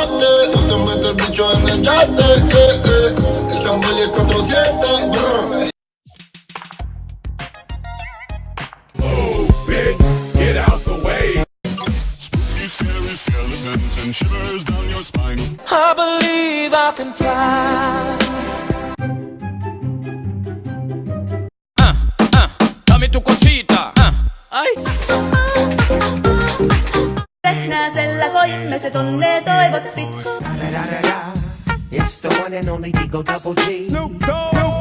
mate. Tú te metes el bicho en el yate, eh, eh. El tambor y el 47, bitch, get out the way. Spooky, scary skeletons and shivers down your spine. I believe I can fly. Ah, ah, dame tu cosita. Ah, ay. Näsellä koimme se tonne toivottit. It's the one and only Digo Double G. Never gonna let you down.